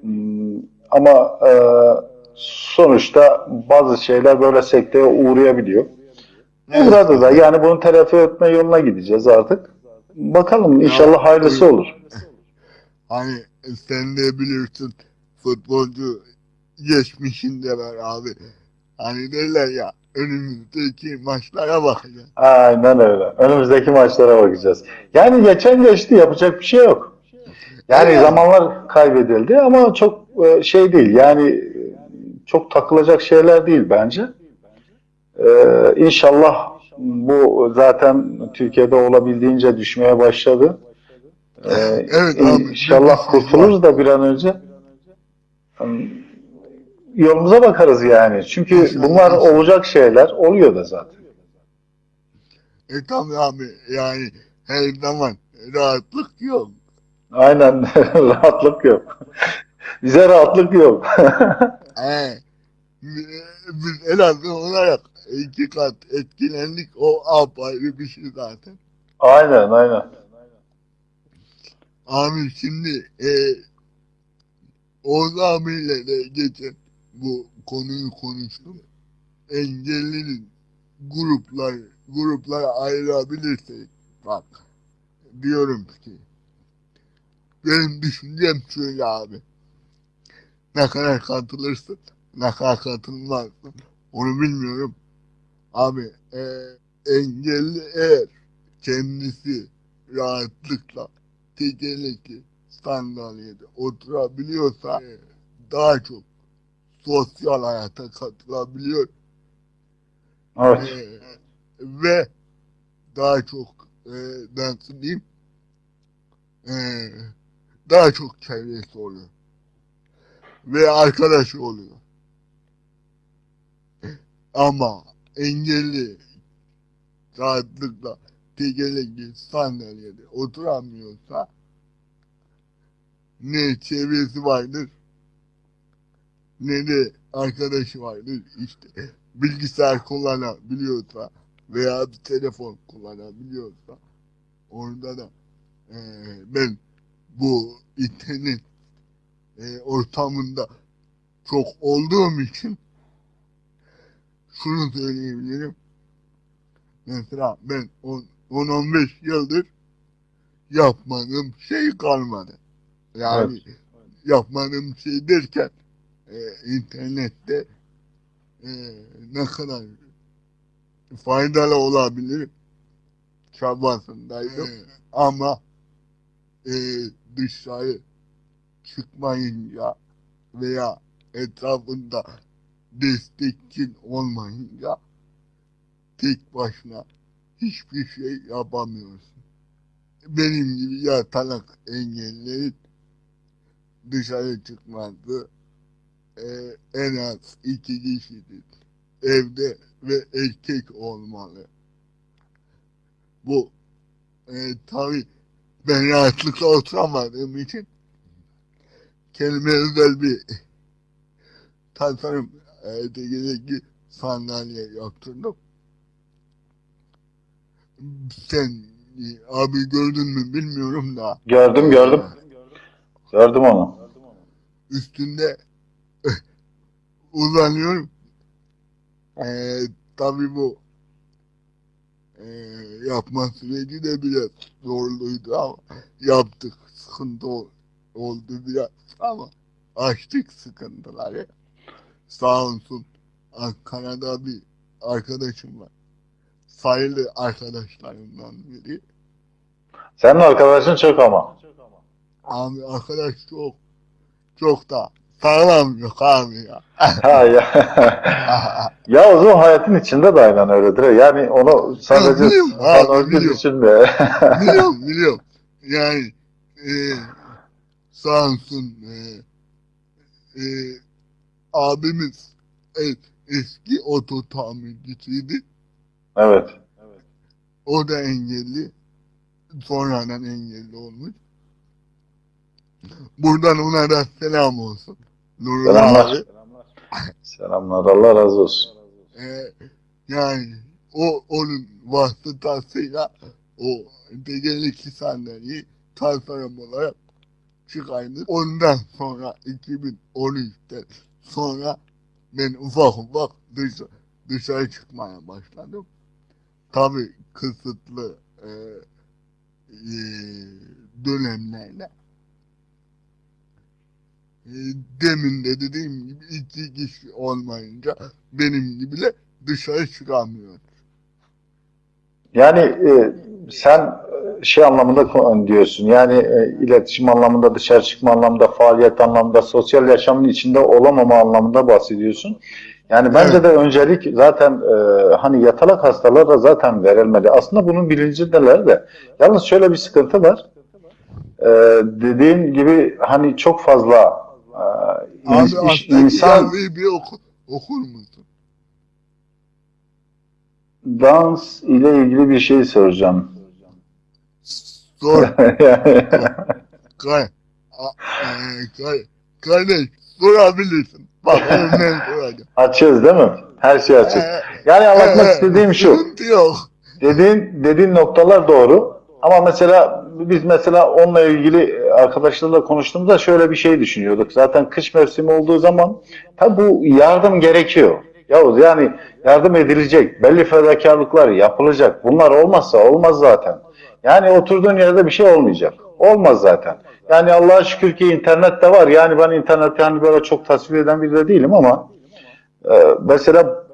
Hmm, Ama e, sonuçta bazı şeyler böyle sekteye uğrayabiliyor. Burada da yani bunu telafi etme yoluna gideceğiz artık. Bakalım inşallah hayırlısı olur. Hani sen de bilirsin futbolcu geçmişinde var abi. Hani derler ya önümüzdeki maçlara bakacağız. Aynen öyle. Önümüzdeki maçlara bakacağız. Yani geçen geçti yapacak bir şey yok. Yani Evet. zamanlar kaybedildi ama çok e, şey değil. Yani e, çok takılacak şeyler değil bence. Ee, inşallah bu zaten Türkiye'de olabildiğince düşmeye başladı. Ee, Evet abi, İnşallah bir- kurtuluruz da bir an önce. Yolumuza bakarız yani. Çünkü bunlar olacak şeyler. Oluyor da zaten. E tabi abi yani her zaman rahatlık yok. Aynen rahatlık yok. Bize rahatlık yok. He. Biz biz en azından olarak iki kat etkilendik o apayrı bir şey zaten. aynen aynen. Abi şimdi e, Oğuz abiyle de geçen bu konuyu konuştum. Engellinin gruplar gruplara ayırabilirsek bak diyorum ki benim düşüncem şöyle abi. Ne kadar katılırsın, ne kadar katılmazsın onu bilmiyorum. Abi e, engelli eğer kendisi rahatlıkla tekerlekli sandalyede oturabiliyorsa e, daha çok sosyal hayata katılabiliyor Evet. e, ve daha çok e, nasıl diyeyim e, daha çok çevresi oluyor. Ve arkadaşı oluyor. Ama engelli rahatlıkla tekerlekli sandalyede oturamıyorsa ne çevresi vardır ne de arkadaşı vardır. İşte bilgisayar kullanabiliyorsa veya bir telefon kullanabiliyorsa orada da eee, ben bu internet eee, ortamında çok olduğum için şunu söyleyebilirim. Mesela ben 10-15 yıldır yapmadığım şey kalmadı. Yani yapmadığım şey derken e, internette e, ne kadar faydalı olabilir çabasındaydım. E, ama e, dışarı çıkmayınca veya etrafında destekçin olmayınca tek başına hiçbir şey yapamıyorsun. Benim gibi yatalak engellerin dışarı çıkması e, en az iki kişidir. Evde ve erkek olmalı. Bu e, tabi ben rahatlıkla oturamadığım için kendime özel bir tasarım e, tekerlekli sandalye yaptırdım. Sen abi gördün mü bilmiyorum da Gördüm gördüm. Gördüm onu. üstünde uzanıyorum. Ee, tabii bu ee, yapma süreci de biraz zorluydu ama yaptık. Sıkıntı ol- oldu biraz ama açtık sıkıntıları. Sağ olsun Ankara'da bir arkadaşım var. Sayılı arkadaşlarımdan biri. Senin arkadaşın çok ama. Abi arkadaş çok çok da sağlam yok abi ya. Ha ya. ya o zaman hayatın içinde de aynen öyledir. Yani onu sadece biliyorum abi, biliyorum. düşünme. biliyorum biliyorum. Yani e, sağ olsun e, e, abimiz e, eski oto tamircisiydi. evet. O da engelli. Sonradan engelli olmuş. Buradan ona da selam olsun. Nurullah Selamlar. abi. Selamlar. Allah razı olsun. E, yani o onun vasıtasıyla o tekerlekli sandalyeyi tasarım olarak çıkaydı. Ondan sonra 2013'te sonra ben ufak ufak dışarı, dışarı çıkmaya başladım. Tabii kısıtlı e, e, dönemlerde. E, demin de dediğim gibi iki kişi olmayınca benim gibi de dışarı çıkamıyor. Yani e, sen e, şey anlamında diyorsun yani e, iletişim anlamında dışarı çıkma anlamında faaliyet anlamında sosyal yaşamın içinde olamama anlamında bahsediyorsun. Yani bence Evet. de öncelik zaten e, hani yatalak hastalara zaten verilmeli. Aslında bunun bilincindeler de. Yalnız şöyle bir sıkıntı var. E, dediğin gibi hani çok fazla e, Abi iş- insan bir oku, okur musun? dans ile ilgili bir şey soracağım. Sor. Kay, e, kay, kardeş sorabilirsin. Ne soracağım. Açığız değil mi? Her şey açık. Ee, Yani anlatmak ee, istediğim şu. Yok. Dediğin dediğin noktalar doğru. Ama mesela biz mesela onunla ilgili arkadaşlarla konuştuğumuzda şöyle bir şey düşünüyorduk. Zaten kış mevsimi olduğu zaman tabi bu yardım gerekiyor. Yavuz yani yardım edilecek. Belli fedakarlıklar yapılacak. Bunlar olmazsa olmaz zaten. Yani oturduğun yerde bir şey olmayacak. Olmaz zaten. Yani Allah'a şükür ki internet de var. Yani ben interneti hani böyle çok tasvir eden biri de değilim ama e, mesela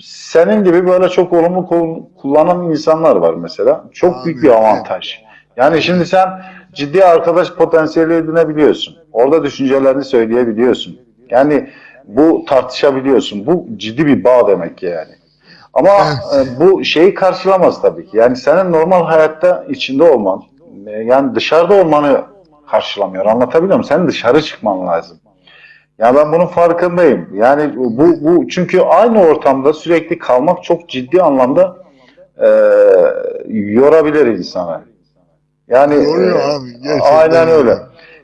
senin gibi böyle çok olumlu kul- kullanan insanlar var mesela. Çok Abi, büyük bir avantaj. Yani şimdi sen ciddi arkadaş potansiyeli edinebiliyorsun. Orada düşüncelerini söyleyebiliyorsun. Yani bu tartışabiliyorsun. Bu ciddi bir bağ demek ki yani. Ama Evet. e, bu şeyi karşılamaz tabii ki. Yani senin normal hayatta içinde olman, e, yani dışarıda olmanı karşılamıyor. Anlatabiliyor muyum? Senin dışarı çıkman lazım. Ya ben bunun farkındayım. Yani bu bu çünkü aynı ortamda sürekli kalmak çok ciddi anlamda e, yorabilir insanı. Yani Yoruyor e, abi, gerçekten aynen öyle. yoruyor.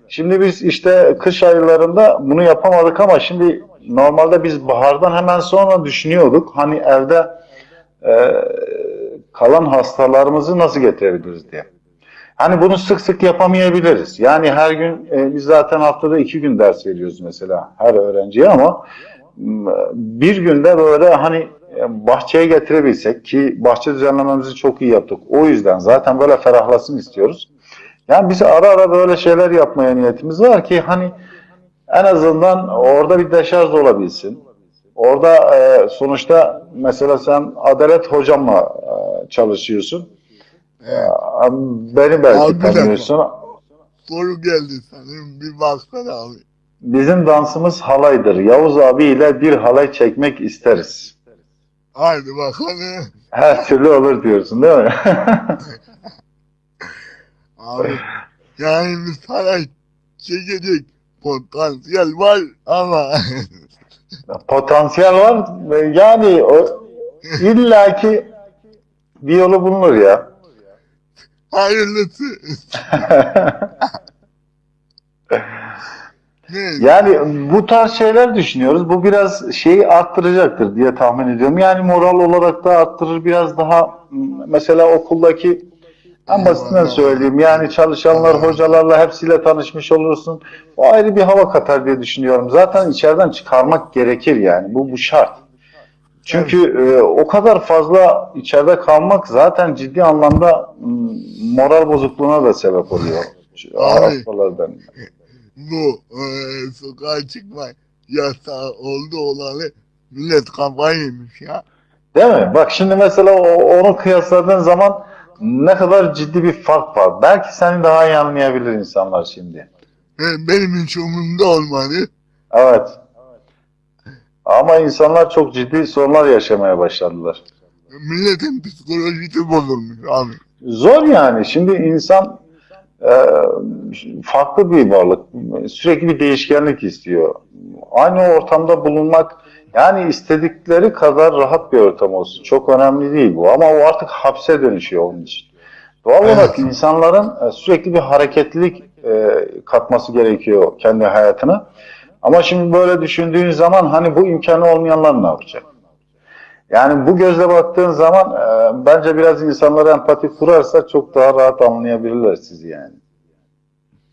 Şimdi biz işte kış aylarında bunu yapamadık ama şimdi normalde biz bahardan hemen sonra düşünüyorduk. Hani evde e, kalan hastalarımızı nasıl getirebiliriz diye. Hani bunu sık sık yapamayabiliriz. Yani her gün e, biz zaten haftada iki gün ders veriyoruz mesela her öğrenciye ama bir günde böyle hani e, bahçeye getirebilsek ki bahçe düzenlememizi çok iyi yaptık. O yüzden zaten böyle ferahlasın istiyoruz. Yani biz ara ara böyle şeyler yapmaya niyetimiz var ki hani en azından orada bir deşarj olabilsin. Orada e, sonuçta mesela sen Adalet hocamla e, çalışıyorsun. Evet. Beni belki Abi tanıyorsun. Soru geldi sanırım. Bir baksana abi. Bizim dansımız halaydır. Yavuz abi ile bir halay çekmek isteriz. Haydi bakalım. Her türlü olur diyorsun değil mi? Abi yani bir saray çekecek potansiyel var ama Potansiyel var. Yani o, illaki bir yolu bulunur ya. Hayırlısı. Yani bu tarz şeyler düşünüyoruz. Bu biraz şeyi arttıracaktır diye tahmin ediyorum. Yani moral olarak da arttırır biraz daha mesela okuldaki en basitinden söyleyeyim. Yani çalışanlar, hocalarla hepsiyle tanışmış olursun. O ayrı bir hava katar diye düşünüyorum. Zaten içeriden çıkarmak gerekir yani. Bu bu şart. Çünkü e, o kadar fazla içeride kalmak zaten ciddi anlamda moral bozukluğuna da sebep oluyor. Abi. Hastalardan. Bu e, sokağa çıkma yasağı oldu olalı millet kafayı yemiş ya. Değil mi? Bak şimdi mesela o, onu kıyasladığın zaman ne kadar ciddi bir fark var. Belki seni daha iyi anlayabilir insanlar şimdi. E, benim hiç umurumda olmadı. Evet. Ama insanlar çok ciddi sorunlar yaşamaya başladılar. Milletin psikolojisi bozulmuş abi. Zor yani. Şimdi insan e, farklı bir varlık. Sürekli bir değişkenlik istiyor. Aynı ortamda bulunmak yani istedikleri kadar rahat bir ortam olsun. Çok önemli değil bu. Ama o artık hapse dönüşüyor onun için. Doğal Evet. olarak insanların e, sürekli bir hareketlilik e, katması gerekiyor kendi hayatına. Ama şimdi böyle düşündüğün zaman hani bu imkanı olmayanlar ne yapacak? Yani bu gözle baktığın zaman e, bence biraz insanlara empati kurarsa çok daha rahat anlayabilirler sizi yani.